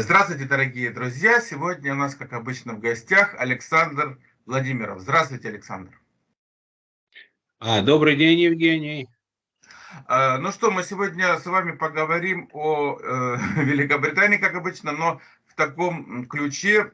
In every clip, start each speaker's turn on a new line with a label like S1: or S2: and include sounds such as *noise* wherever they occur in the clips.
S1: Здравствуйте, дорогие друзья! Сегодня у нас, как обычно, в гостях Александр Владимиров. Здравствуйте, Александр.
S2: А, добрый день, Евгений.
S1: А, ну что, мы сегодня с вами поговорим о э, *laughs* Великобритании, как обычно, но в таком ключе.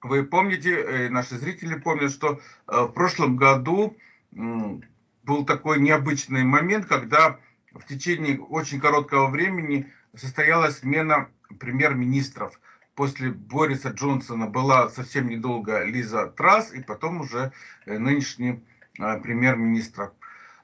S1: Вы помните, э, наши зрители помнят, что э, в прошлом году был такой необычный момент, когда в течение очень короткого времени состоялась смена премьер-министров. После Бориса Джонсона была совсем недолго Лиза Трасс, и потом уже э, нынешний э, премьер-министр.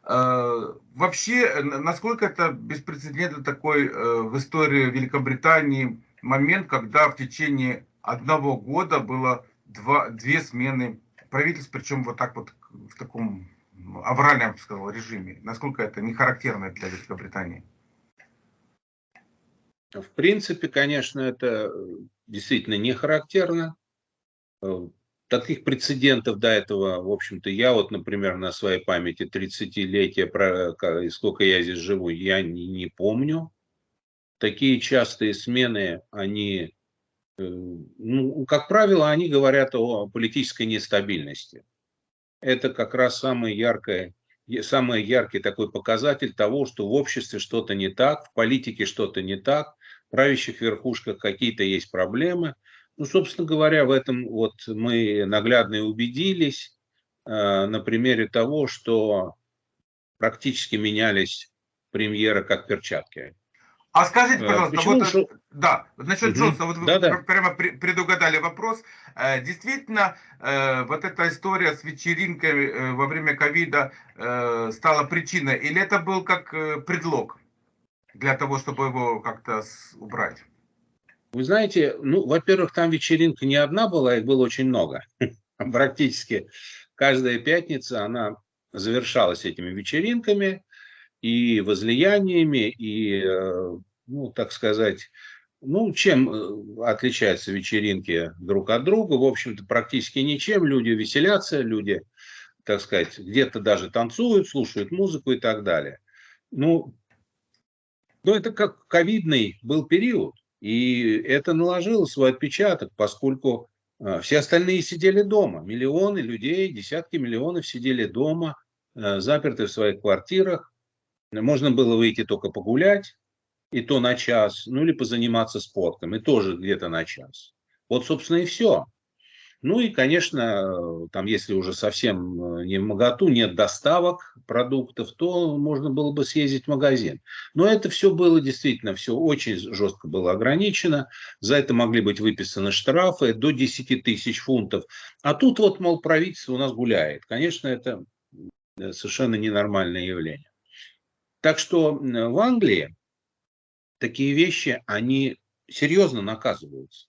S1: Э, вообще, насколько это беспрецедентный такой в истории Великобритании момент, когда в течение одного года было два, две смены правительств, причем вот так вот в таком авральном, я бы сказал, режиме. Насколько это не характерно для Великобритании?
S2: В принципе, конечно, это э, действительно не характерно. Э, таких прецедентов до этого, в общем-то, я вот, например, на своей памяти 30-летия, сколько я здесь живу, я не, не помню. Такие частые смены, они, э, ну, как правило, они говорят о политической нестабильности. Это как раз самое яркое самый яркий такой показатель того, что в обществе что-то не так, в политике что-то не так, правящих верхушках какие-то есть проблемы. Ну, собственно говоря, в этом вот мы наглядно и убедились э, на примере того, что практически менялись премьеры как перчатки.
S1: А скажите, э, пожалуйста, Почему? вот, что... да, насчет угу. Джонсона, вот вы да, да. прямо предугадали вопрос. Э, действительно, э, вот эта история с вечеринкой во время ковида стала причиной, или это был как предлог для того, чтобы его как-то убрать?
S2: Вы знаете, ну, во-первых, там вечеринка не одна была, их было очень много. *laughs* Практически каждая пятница она завершалась этими вечеринками и возлияниями, и ну, так сказать, ну, чем э, отличаются вечеринки друг от друга? В общем-то, практически ничем. Люди веселятся, люди, так сказать, где-то даже танцуют, слушают музыку и так далее. Ну, но это как ковидный был период. И это наложило свой отпечаток, поскольку э, все остальные сидели дома. Миллионы людей, десятки миллионов сидели дома, э, заперты в своих квартирах. Можно было выйти только погулять, и то на час, ну или позаниматься спортом, и тоже где-то на час. Вот, собственно, и все. Ну и, конечно, там, если уже совсем э, не в моготу, нет доставок продуктов, то можно было бы съездить в магазин. Но это все было действительно, все очень жестко было ограничено. За это могли быть выписаны штрафы до 10 тысяч фунтов. А тут вот, мол, правительство у нас гуляет. Конечно, это э, совершенно ненормальное явление. Так что в Англии такие вещи, они серьезно наказываются.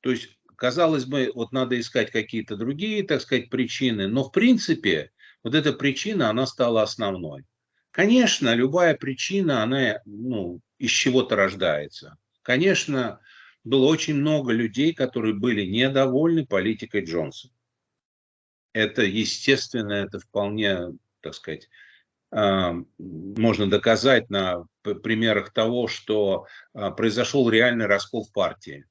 S2: То есть, казалось бы, вот надо искать какие-то другие, так сказать, причины, но в принципе вот эта причина, она стала основной. Конечно, любая причина, она ну, из чего-то рождается. Конечно, было очень много людей, которые были недовольны политикой Джонсона. Это естественно, это вполне, так сказать, а, можно доказать на примерах того, что а, произошел реальный раскол в партии.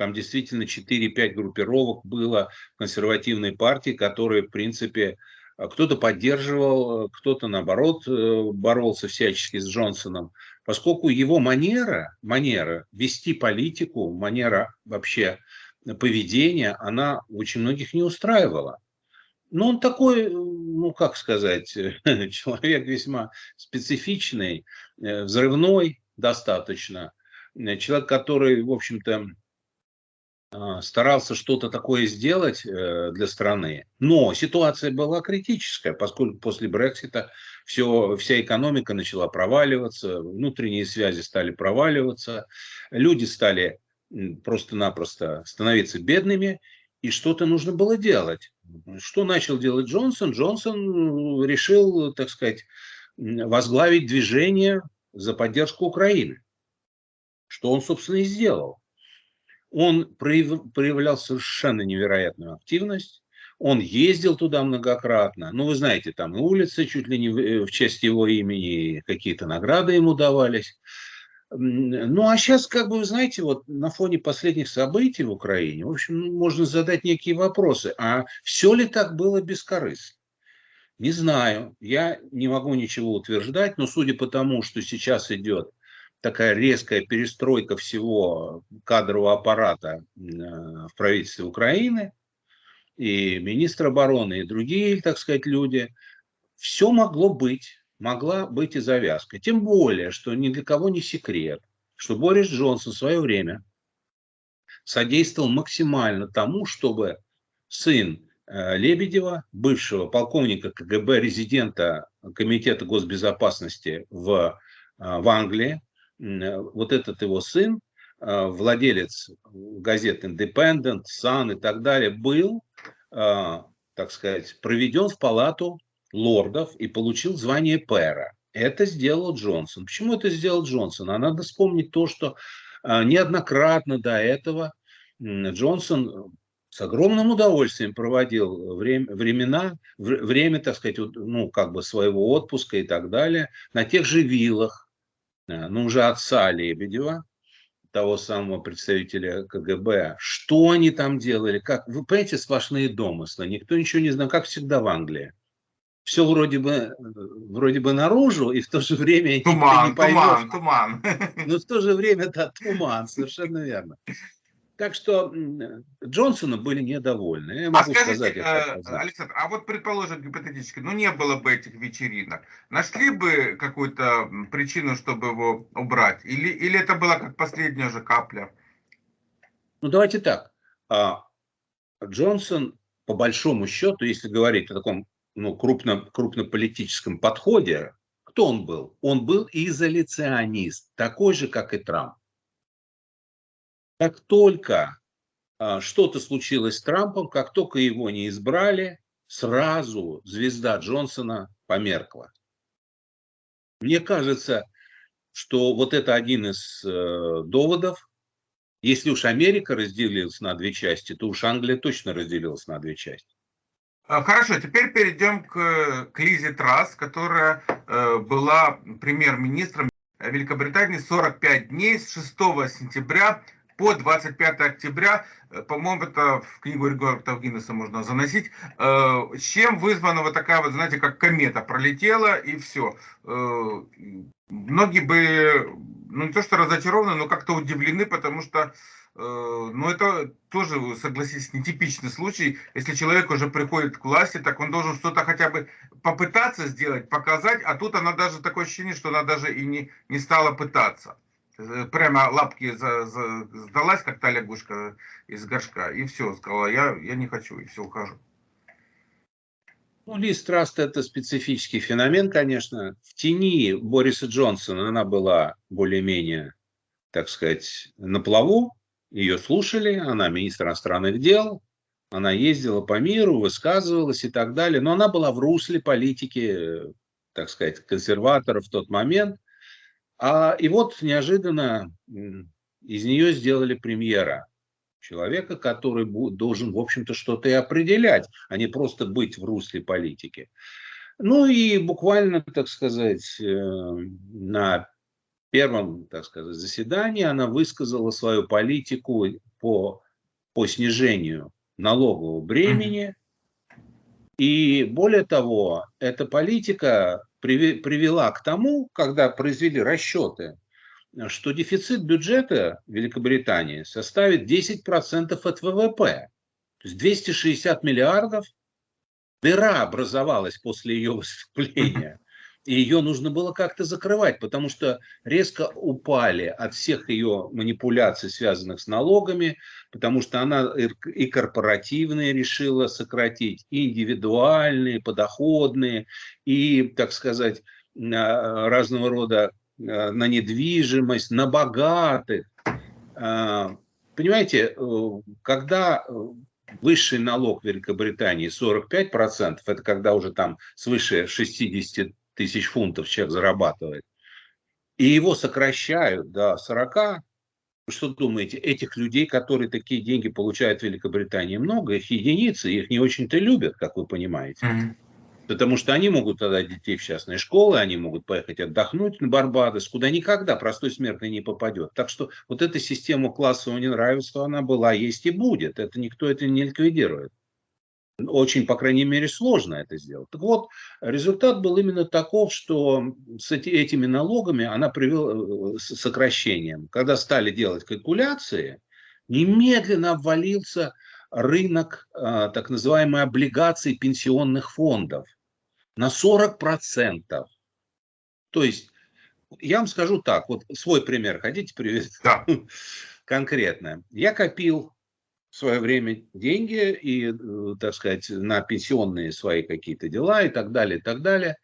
S2: Там действительно 4-5 группировок было консервативной партии, которые, в принципе, а, кто-то поддерживал, кто-то, наоборот, э, боролся всячески с Джонсоном, поскольку его манера, манера вести политику, манера вообще поведения, она очень многих не устраивала. Ну, он такой, ну, как сказать, *laughs* человек весьма специфичный, э, взрывной достаточно. Э, человек, который, в общем-то, старался что-то такое сделать э, для страны. Но ситуация была критическая, поскольку после Брексита все, вся экономика начала проваливаться, внутренние связи стали проваливаться, люди стали просто-напросто становиться бедными, и что-то нужно было делать. Что начал делать Джонсон? Джонсон решил, так сказать, возглавить движение за поддержку Украины. Что он, собственно, и сделал. Он проявлял совершенно невероятную активность. Он ездил туда многократно. Ну, вы знаете, там улицы чуть ли не в честь его имени, какие-то награды ему давались. Ну, а сейчас, как бы, вы знаете, вот на фоне последних событий в Украине, в общем, можно задать некие вопросы. А все ли так было бескорыстно? Не знаю, я не могу ничего утверждать, но судя по тому, что сейчас идет такая резкая перестройка всего кадрового аппарата э, в правительстве Украины, и министр обороны, и другие, так сказать, люди, все могло быть, могла быть и завязка. Тем более, что ни для кого не секрет, что Борис Джонсон в свое время содействовал максимально тому, чтобы сын э, Лебедева, бывшего полковника КГБ, резидента Комитета госбезопасности в, э, в Англии, вот этот его сын, э, владелец газет Independent, Sun и так далее, был, так сказать, проведен в палату лордов и получил звание пэра. Это сделал Джонсон. Почему это сделал Джонсон? А надо вспомнить то, что а, неоднократно до этого Джонсон с огромным удовольствием проводил время, времена, время, так сказать, ну, как бы своего отпуска и так далее, на тех же виллах, а, ну, уже отца Лебедева, того самого представителя КГБ. Что они там делали? Как? Вы понимаете, сплошные домыслы. Никто ничего не знал, как всегда в Англии все вроде бы, вроде бы наружу, и в то же время
S1: туман, не поймешь. туман, туман.
S2: Но в то же время, да, туман, совершенно верно. Так что Джонсона были недовольны. Я
S1: могу а скажите, сказать, э, Александр, а вот предположим гипотетически, ну не было бы этих вечеринок, нашли бы какую-то причину, чтобы его убрать? Или, или это была как последняя же капля?
S2: Ну давайте так. А, Джонсон, по большому счету, если говорить о таком ну, крупно, крупнополитическом подходе, кто он был? Он был изоляционист, такой же, как и Трамп. Как только а, что-то случилось с Трампом, как только его не избрали, сразу звезда Джонсона померкла. Мне кажется, что вот это один из э, доводов. Если уж Америка разделилась на две части, то уж Англия точно разделилась на две части.
S1: А, хорошо, теперь перейдем к, к Лизе Трасс, которая э, была премьер-министром Великобритании 45 дней с 6 сентября по 25 октября. Э, по-моему, это в книгу рекордов Гиннесса можно заносить. Э, чем вызвана вот такая вот, знаете, как комета пролетела и все. Э, многие бы, ну не то что разочарованы, но как-то удивлены, потому что но это тоже, согласитесь, нетипичный случай. Если человек уже приходит к власти, так он должен что-то хотя бы попытаться сделать, показать, а тут она даже такое ощущение, что она даже и не, не стала пытаться. Э, прямо лапки за, за, сдалась, как та лягушка из горшка, и все, сказала, я, я не хочу, и все, ухожу.
S2: Ну, Лиз Траст – это специфический феномен, конечно. В тени Бориса Джонсона она была более-менее, так сказать, на плаву, ее слушали, она министр иностранных дел, она ездила по миру, высказывалась и так далее, но она была в русле политики, так сказать, консерваторов в тот момент. А, и вот неожиданно из нее сделали премьера. Человека, который должен, в общем-то, что-то и определять, а не просто быть в русле политики. Ну и буквально, так сказать, э, на первом, так сказать, заседании она высказала свою политику по, по снижению налогового бремени. И более того, эта политика привела к тому, когда произвели расчеты, что дефицит бюджета Великобритании составит 10% от ВВП. То есть 260 миллиардов дыра образовалась после ее выступления и ее нужно было как-то закрывать, потому что резко упали от всех ее манипуляций, связанных с налогами, потому что она и корпоративные решила сократить, и индивидуальные, подоходные, и, так сказать, разного рода а, на недвижимость, на богатых. А, понимаете, э, когда высший налог в Великобритании 45%, это когда уже там свыше 60 тысяч фунтов человек зарабатывает, и его сокращают до 40, что думаете, этих людей, которые такие деньги получают в Великобритании, много, их единицы, их не очень-то любят, как вы понимаете. Mm-hmm. Потому что они могут тогда детей в частные школы, они могут поехать отдохнуть на Барбадос, куда никогда простой смертный не попадет. Так что вот эта система классового неравенства, она была, есть и будет. Это никто это не ликвидирует. Очень, по крайней мере, сложно это сделать. Так вот, результат был именно таков, что с этими налогами она привела э, сокращением. Когда стали делать калькуляции, немедленно обвалился рынок а, так называемой облигаций пенсионных фондов на 40%. То есть, я вам скажу так, вот свой пример хотите привести? Да. *laughs* Конкретно. Я копил в свое время деньги и, э, так сказать, на пенсионные свои какие-то дела и так далее, и так далее.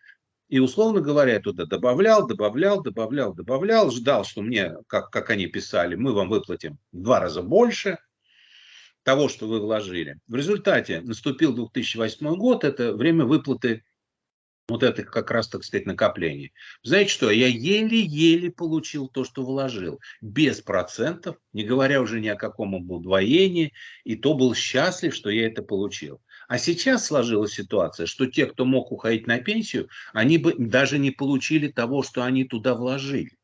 S2: И, условно говоря, туда добавлял, добавлял, добавлял, добавлял, ждал, что мне, как, как они писали, мы вам выплатим в два раза больше того, что вы вложили. В результате наступил 2008 год, это время выплаты вот это как раз, так сказать, накопление. Знаете что, я еле-еле получил то, что вложил, без процентов, не говоря уже ни о каком удвоении, и то был счастлив, что я это получил. А сейчас сложилась ситуация, что те, кто мог уходить на пенсию, они бы даже не получили того, что они туда вложили.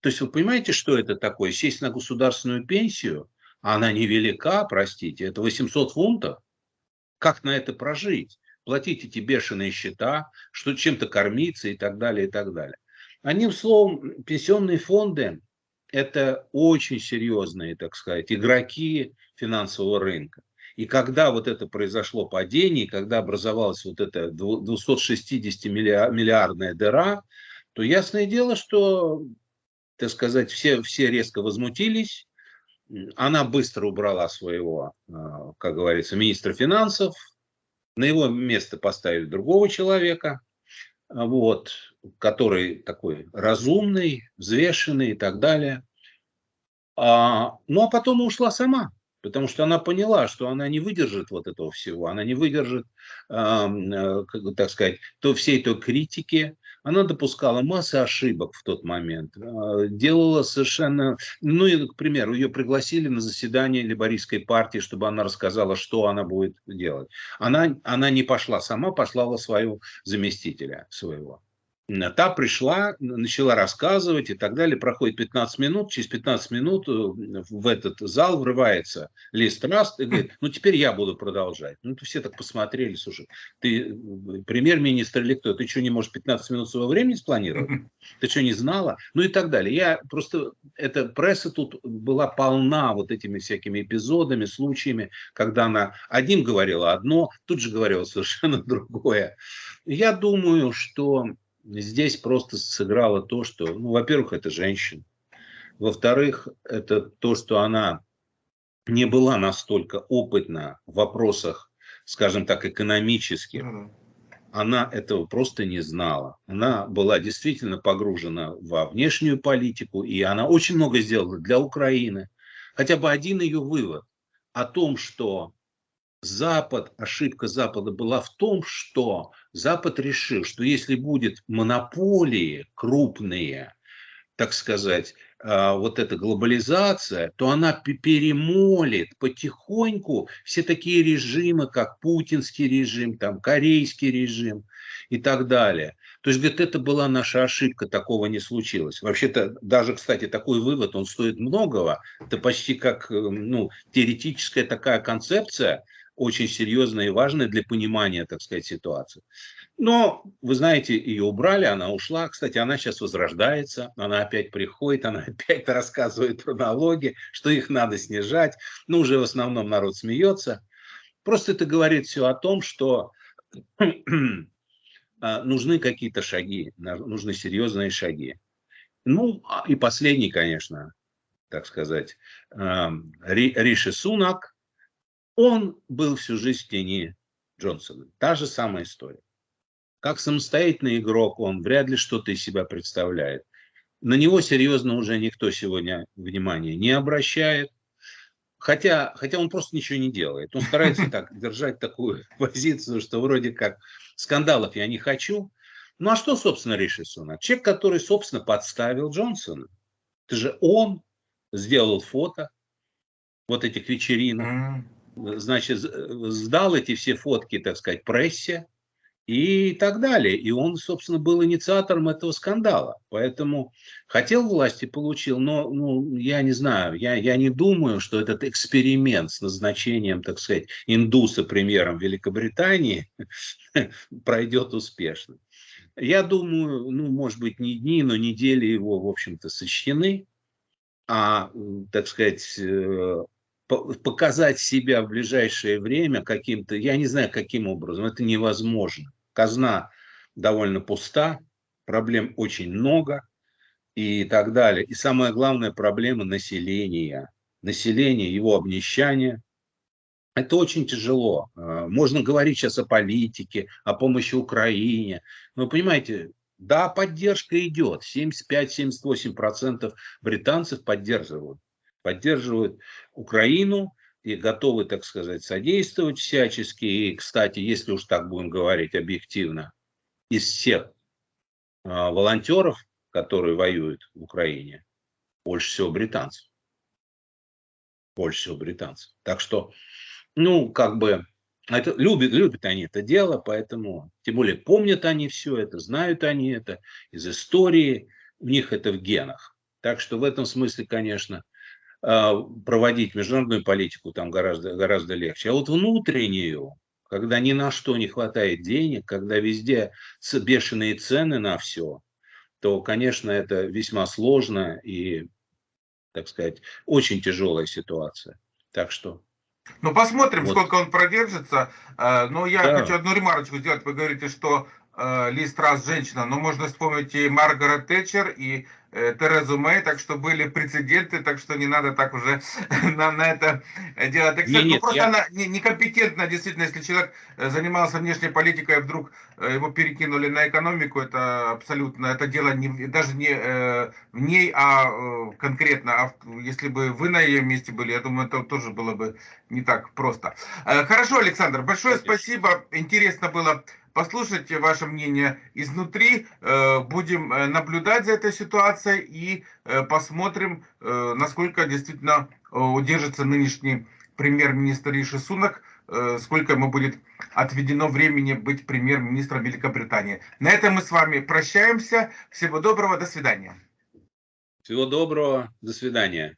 S2: То есть вы понимаете, что это такое? Сесть на государственную пенсию, а она невелика, простите, это 800 фунтов. Как на это прожить? Платить эти бешеные счета, что чем-то кормиться и так далее, и так далее. Одним словом, пенсионные фонды – это очень серьезные, так сказать, игроки финансового рынка. И когда вот это произошло падение, когда образовалась вот эта 260 миллиардная дыра, то ясное дело, что, так сказать, все, все резко возмутились. Она быстро убрала своего, а, как говорится, министра финансов, на его место поставили другого человека, вот, который такой разумный, взвешенный и так далее. А, ну, а потом ушла сама, потому что она поняла, что она не выдержит вот этого всего, она не выдержит, э, так сказать, то всей той критики, она допускала массу ошибок в тот момент, а, делала совершенно, ну и, к примеру, ее пригласили на заседание либористской партии, чтобы она рассказала, что она будет делать. Она, она не пошла сама, послала свою заместителя своего. Та пришла, начала рассказывать и так далее. Проходит 15 минут. Через 15 минут э, в этот зал врывается Лист Раст и говорит, ну теперь я буду продолжать. Ну все так посмотрели, слушай, ты э, премьер-министр или кто? Ты что, не можешь 15 минут своего времени спланировать? Ты что, не знала? Ну и так далее. Я просто, эта пресса тут была полна вот этими всякими эпизодами, случаями, когда она одним говорила одно, тут же говорила совершенно *laughs* другое. Я думаю, что здесь просто сыграло то, что, ну, во-первых, это женщина. Во-вторых, это то, что она не была настолько опытна в вопросах, скажем так, экономических. Она этого просто не знала. Она была действительно погружена во внешнюю политику, и она очень много сделала для Украины. Хотя бы один ее вывод о том, что Запад, ошибка Запада была в том, что Запад решил, что если будет монополии крупные, так сказать, а, вот эта глобализация, то она перемолит потихоньку все такие режимы, как путинский режим, там, корейский режим и так далее. То есть, говорит, это была наша ошибка, такого не случилось. Вообще-то, даже, кстати, такой вывод, он стоит многого. Это почти как э, ну, теоретическая такая концепция, очень серьезная и важная для понимания, так сказать, ситуации. Но, вы знаете, ее убрали, она ушла. Кстати, она сейчас возрождается, она опять приходит, она *laughs* опять рассказывает про налоги, что их надо снижать. Ну, уже в основном народ смеется. Просто это говорит все о том, что *clears throat* а, нужны какие-то шаги, нужны серьезные шаги. Ну, а, и последний, конечно, так сказать, Риши Сунак, он был всю жизнь в тени Джонсона. Та же самая история. Как самостоятельный игрок он вряд ли что-то из себя представляет. На него серьезно уже никто сегодня внимания не обращает. Хотя, хотя он просто ничего не делает. Он старается так *laughs* держать такую позицию, что вроде как скандалов я не хочу. Ну а что, собственно, Риши Сунак? Человек, который, собственно, подставил Джонсона. Это же он сделал фото вот этих вечеринок значит, сдал эти все фотки, так сказать, прессе, и так далее. И он, собственно, был инициатором этого скандала. Поэтому хотел власти, получил, но ну, я не знаю, я, я не думаю, что этот эксперимент с назначением, так сказать, индуса премьером Великобритании *laughs* пройдет успешно. Я думаю, ну, может быть, не дни, но недели его, в общем-то, сочтены. А, так сказать, э, показать себя в ближайшее время каким-то, я не знаю, каким образом, это невозможно. Казна довольно пуста, проблем очень много и так далее. И самая главная проблема населения. Население, его обнищание. Это очень тяжело. А, можно говорить сейчас о политике, о помощи Украине. Но понимаете, да, поддержка идет. 75-78% британцев поддерживают поддерживают Украину и готовы, так сказать, содействовать всячески. И, кстати, если уж так будем говорить объективно, из всех а, волонтеров, которые воюют в Украине, больше всего британцев. Больше всего британцев. Так что, ну, как бы, это, любят, любят они это дело, поэтому, тем более, помнят они все это, знают они это из истории, у них это в генах. Так что в этом смысле, конечно, проводить международную политику там гораздо, гораздо легче. А вот внутреннюю, когда ни на что не хватает денег, когда везде бешеные цены на все, то, конечно, это весьма сложно и, так сказать, очень тяжелая ситуация. Так что...
S1: Ну, посмотрим, вот. сколько он продержится. А, но я да. хочу одну ремарочку сделать. Вы говорите, что Ли Страс женщина, но можно вспомнить и Маргарет Тэтчер, и Э, Терезу Мэй, так что были прецеденты, так что не надо так уже *laughs* на, на это делать акцент. Ну, просто я... она не, некомпетентна, действительно, если человек э, занимался внешней политикой, а вдруг э, его перекинули на экономику, это абсолютно, это дело не, даже не э, в ней, а э, конкретно, а если бы вы на ее месте были, я думаю, это тоже было бы не так просто. Э, хорошо, Александр, большое Конечно. спасибо, интересно было послушайте ваше мнение изнутри, э, будем э, наблюдать за этой ситуацией и э, посмотрим, насколько действительно удержится нынешний премьер-министр Риши Сунак, сколько ему будет отведено времени быть премьер-министром Великобритании. На этом мы с вами прощаемся. Всего доброго, до свидания.
S2: Всего доброго, до свидания.